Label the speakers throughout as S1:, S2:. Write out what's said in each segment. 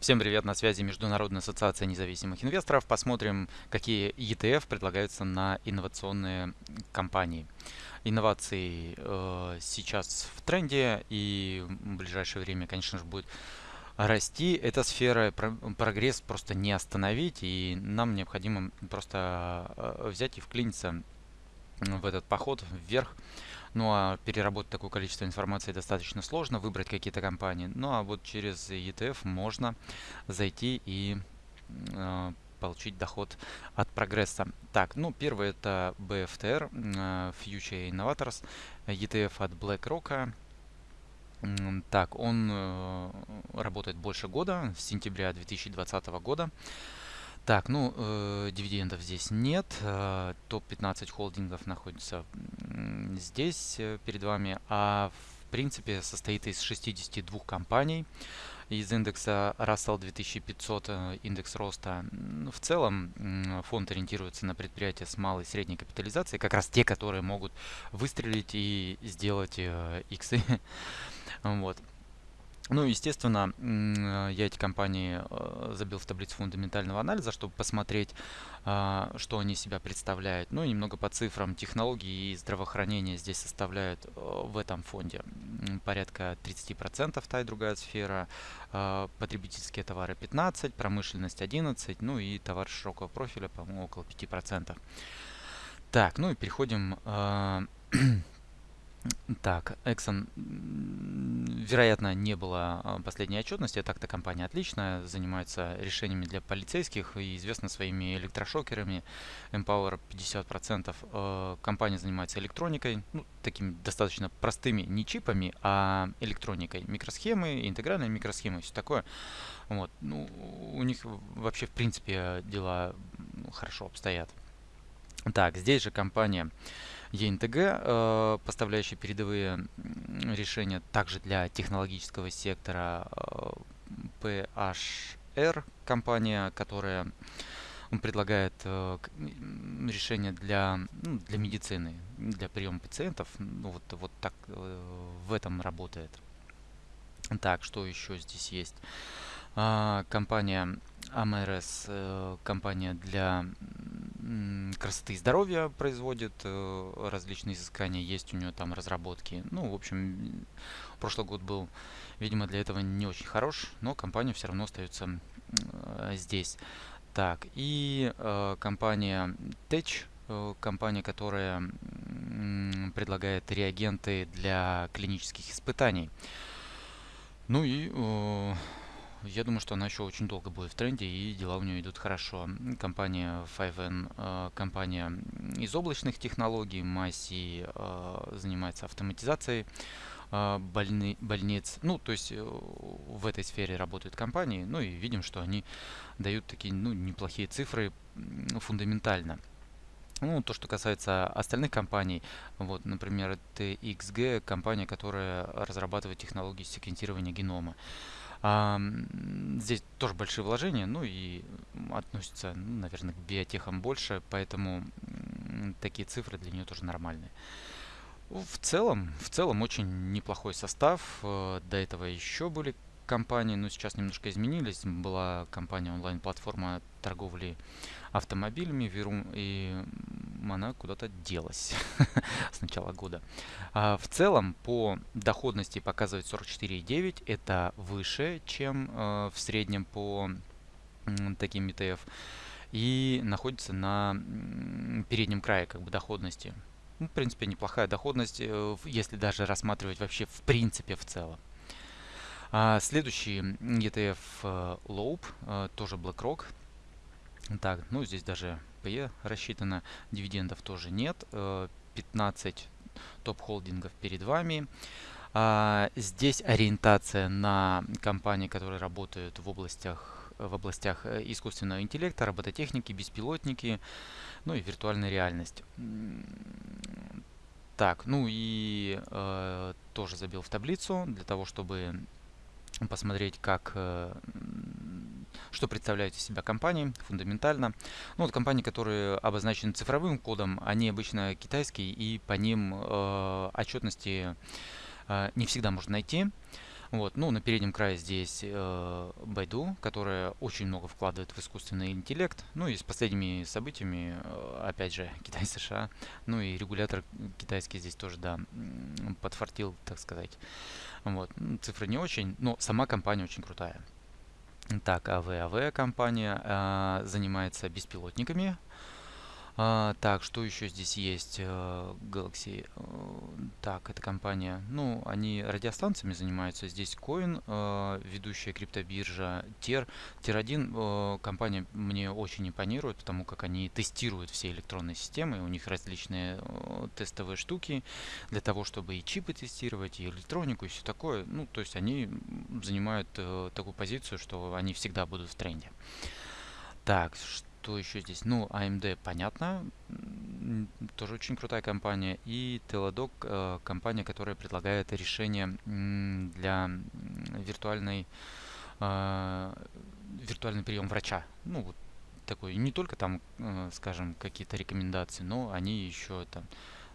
S1: Всем привет, на связи Международная ассоциация независимых инвесторов. Посмотрим, какие ETF предлагаются на инновационные компании. Инновации э, сейчас в тренде и в ближайшее время, конечно же, будет расти. Эта сфера, прогресс просто не остановить, и нам необходимо просто э, взять и вклиниться в этот поход вверх. Ну а переработать такое количество информации достаточно сложно, выбрать какие-то компании. Ну а вот через ETF можно зайти и э, получить доход от прогресса. Так, ну первый это BFTR, э, Future Innovators, ETF от BlackRock. Так, он э, работает больше года, с сентября 2020 года. Так, ну, э, дивидендов здесь нет. Э, Топ-15 холдингов находится здесь э, перед вами. А в принципе состоит из 62 компаний. Из индекса Russell 2500, э, индекс роста. В целом фонд ориентируется на предприятия с малой и средней капитализацией. Как раз те, которые могут выстрелить и сделать э, иксы. вот. Ну, естественно, я эти компании э, забил в таблицу фундаментального анализа, чтобы посмотреть, а, что они себя представляют. Ну, и немного по цифрам. Технологии и здравоохранение здесь составляют э, в этом фонде порядка 30%, та и другая сфера. А, потребительские товары 15%, промышленность 11%, ну и товар широкого профиля, по-моему, около 5%. Так, ну и переходим а, Так, Exxon, вероятно, не было а, последней отчетности. Так-то компания отличная, занимается решениями для полицейских и известна своими электрошокерами. Empower 50%. Э, компания занимается электроникой, ну, такими достаточно простыми, не чипами, а электроникой. Микросхемы, интегральные микросхемы, все такое. Вот. Ну, у них вообще, в принципе, дела хорошо обстоят. Так, здесь же компания ЕНТГ, э, поставляющий передовые решения также для технологического сектора э, PHR, компания, которая предлагает э, решения для, ну, для медицины, для приема пациентов. Ну, вот, вот так в этом работает. Так, что еще здесь есть? А, компания AMRS, компания для красоты и здоровья производит э, различные изыскания, есть у нее там разработки. Ну, в общем, прошлый год был, видимо, для этого не очень хорош, но компания все равно остается э, здесь. Так, и э, компания Tech, компания, которая предлагает реагенты для клинических испытаний. Ну и э, я думаю, что она еще очень долго будет в тренде и дела у нее идут хорошо. Компания 5N, э, компания из облачных технологий, Маси э, занимается автоматизацией э, больны, больниц. Ну, то есть в этой сфере работают компании, ну и видим, что они дают такие ну, неплохие цифры фундаментально. Ну, то, что касается остальных компаний, вот, например, TXG, компания, которая разрабатывает технологии секвентирования генома. А, здесь тоже большие вложения, ну и относятся, ну, наверное, к биотехам больше, поэтому такие цифры для нее тоже нормальные. В целом, в целом очень неплохой состав. Э, до этого еще были компании, но сейчас немножко изменились. Была компания онлайн-платформа торговли автомобилями Вирум, и она куда-то делась с начала года. А в целом по доходности показывает 44,9. Это выше, чем э, в среднем по э, таким ETF. И находится на переднем крае как бы доходности. Ну, в принципе, неплохая доходность, э, если даже рассматривать вообще в принципе в целом. А следующий ETF э, Loop, э, тоже BlackRock. Так, ну здесь даже PE рассчитано, дивидендов тоже нет. 15 э, топ-холдингов перед вами. А, здесь ориентация на компании, которые работают в областях в областях искусственного интеллекта, робототехники, беспилотники, ну и виртуальная реальность. Так, ну и э, тоже забил в таблицу для того, чтобы посмотреть, как, э, что представляют из себя компании фундаментально. Ну, вот компании, которые обозначены цифровым кодом, они обычно китайские, и по ним э, отчетности э, не всегда можно найти. Вот, ну, на переднем крае здесь э, Baidu, которая очень много вкладывает в искусственный интеллект. Ну и с последними событиями, э, опять же, Китай-США, ну и регулятор китайский здесь тоже, да, подфартил, так сказать. Вот, цифры не очень, но сама компания очень крутая. Так, АВАВ компания э, занимается беспилотниками, а, так, что еще здесь есть? Э, Galaxy. Э, так, это компания. Ну, они радиостанциями занимаются. Здесь Coin, э, ведущая криптобиржа. Ter. Ter1 компания мне очень импонирует, потому как они тестируют все электронные системы. У них различные тестовые штуки для того, чтобы и чипы тестировать, и электронику, и все такое. Ну, то есть они занимают такую позицию, что они всегда будут в тренде. Так, что что еще здесь? Ну, AMD, понятно, тоже очень крутая компания. И Teladoc, э, компания, которая предлагает решение для виртуальной, э, виртуальный прием врача. Ну, вот такой, не только там, э, скажем, какие-то рекомендации, но они еще там,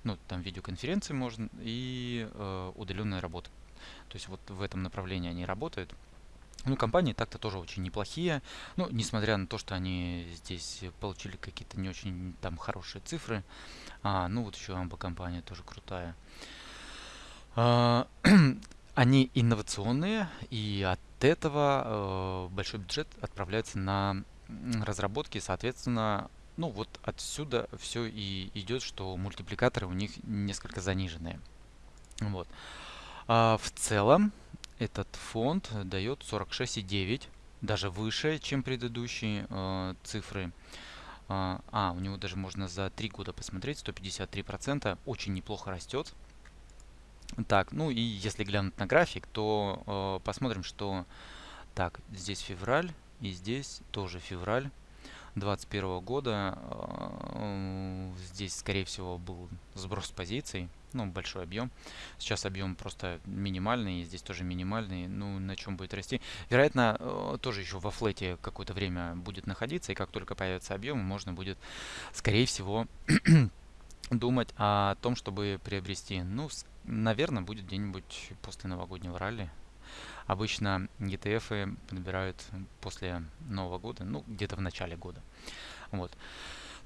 S1: ну, там видеоконференции можно и удаленная работа. То есть вот в этом направлении они работают. Ну, компании так-то тоже очень неплохие. Ну, несмотря на то, что они здесь получили какие-то не очень там хорошие цифры. А, ну вот еще Амба компания тоже крутая. А, они инновационные, и от этого э, большой бюджет отправляется на разработки, соответственно, ну вот отсюда все и идет, что мультипликаторы у них несколько заниженные. Вот. А в целом, этот фонд дает 46,9, даже выше, чем предыдущие э, цифры. А, а, у него даже можно за 3 года посмотреть, 153%, очень неплохо растет. Так, ну и если глянуть на график, то э, посмотрим, что... Так, здесь февраль, и здесь тоже февраль 2021 года. Э, здесь, скорее всего, был сброс позиций ну, большой объем. Сейчас объем просто минимальный, здесь тоже минимальный. Ну, на чем будет расти? Вероятно, э, тоже еще во флете какое-то время будет находиться, и как только появится объем, можно будет, скорее всего, думать о том, чтобы приобрести. Ну, наверное, будет где-нибудь после новогоднего ралли. Обычно ETF подбирают после Нового года, ну, где-то в начале года. Вот.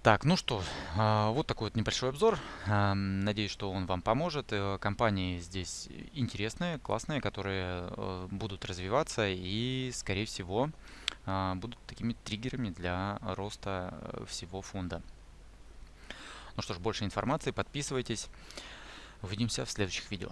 S1: Так, ну что, а, вот такой вот небольшой обзор. Надеюсь, что он вам поможет. Э, компании здесь интересные, классные, которые э, будут развиваться и, скорее всего, а, будут такими триггерами для роста э, всего фонда. Ну что ж, больше информации, подписывайтесь. Увидимся в следующих видео.